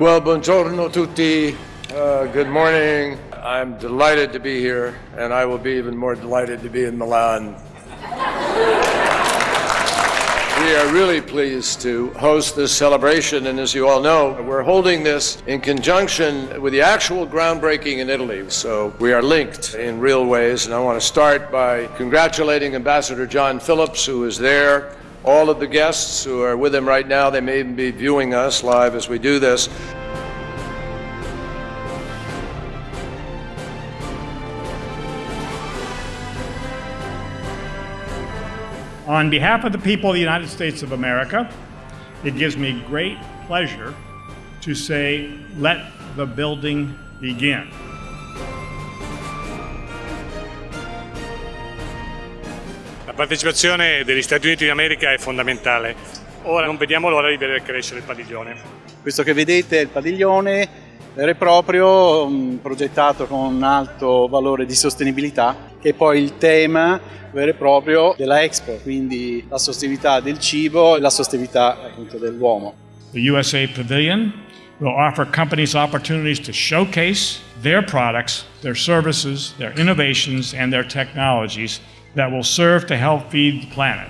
Well, buongiorno tutti. Uh, good morning. I'm delighted to be here, and I will be even more delighted to be in Milan. We are really pleased to host this celebration, and as you all know, we're holding this in conjunction with the actual groundbreaking in Italy. So we are linked in real ways, and I want to start by congratulating Ambassador John Phillips, who is there, all of the guests who are with him right now. They may even be viewing us live as we do this. On behalf of the people of the United States of America, it gives me great pleasure to say, let the building begin. La partecipazione degli Stati Uniti d'America è fondamentale. Ora non vediamo l'ora di vedere crescere il padiglione. Questo che vedete è il padiglione vero e proprio, mm, progettato con un alto valore di sostenibilità, che è poi il tema vero e proprio della Expo, quindi la sostenibilità del cibo e la sostenibilità dell'uomo. The USA Pavilion will offer companies opportunities to showcase their products, their services, their innovations, and their technologies that will serve to help feed the planet.